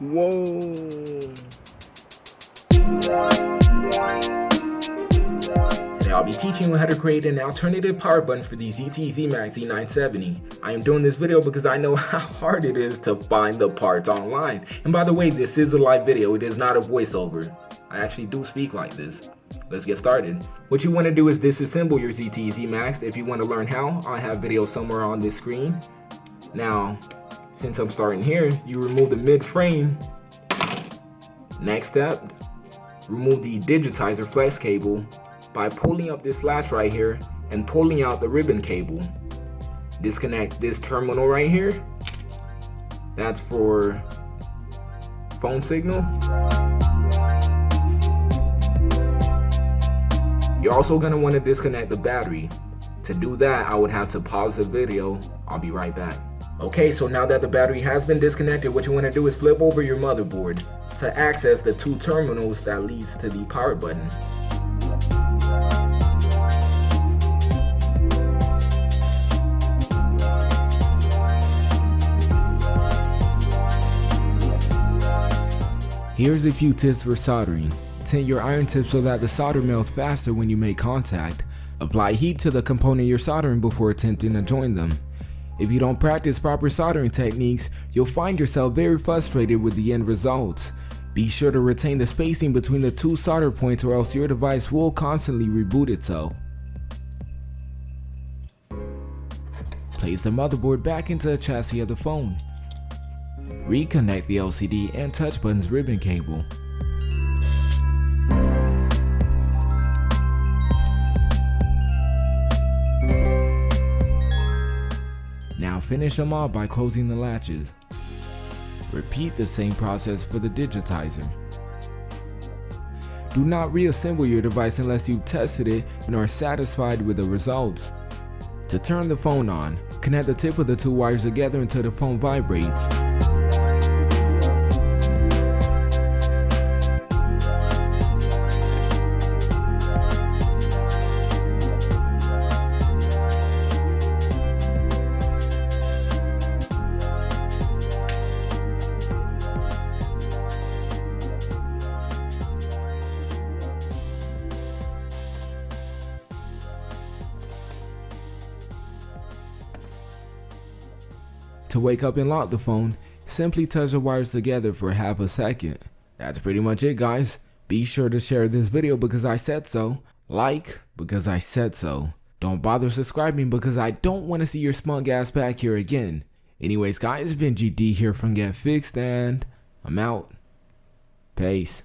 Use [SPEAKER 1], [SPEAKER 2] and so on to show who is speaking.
[SPEAKER 1] Whoa. Today I'll be teaching you how to create an alternative power button for the ZTE Z-Max Z970. I am doing this video because I know how hard it is to find the parts online. And by the way, this is a live video, it is not a voiceover. I actually do speak like this. Let's get started. What you want to do is disassemble your ZT Z-Max. If you want to learn how, I have videos somewhere on this screen. Now, since I'm starting here, you remove the mid frame. Next step, remove the digitizer flex cable by pulling up this latch right here and pulling out the ribbon cable. Disconnect this terminal right here. That's for phone signal. You're also gonna wanna disconnect the battery. To do that, I would have to pause the video. I'll be right back. Okay, so now that the battery has been disconnected, what you wanna do is flip over your motherboard to access the two terminals that leads to the power button.
[SPEAKER 2] Here's a few tips for soldering. Tint your iron tip so that the solder melts faster when you make contact. Apply heat to the component you're soldering before attempting to join them. If you don't practice proper soldering techniques, you'll find yourself very frustrated with the end results. Be sure to retain the spacing between the two solder points or else your device will constantly reboot itself. Place the motherboard back into the chassis of the phone. Reconnect the LCD and touch button's ribbon cable. Now finish them off by closing the latches. Repeat the same process for the digitizer. Do not reassemble your device unless you've tested it and are satisfied with the results. To turn the phone on, connect the tip of the two wires together until the phone vibrates. To wake up and lock the phone, simply touch the wires together for half a second. That's pretty much it guys. Be sure to share this video because I said so. Like because I said so. Don't bother subscribing because I don't want to see your smug ass back here again. Anyways guys, it's been GD here from Get Fixed and I'm out. Peace.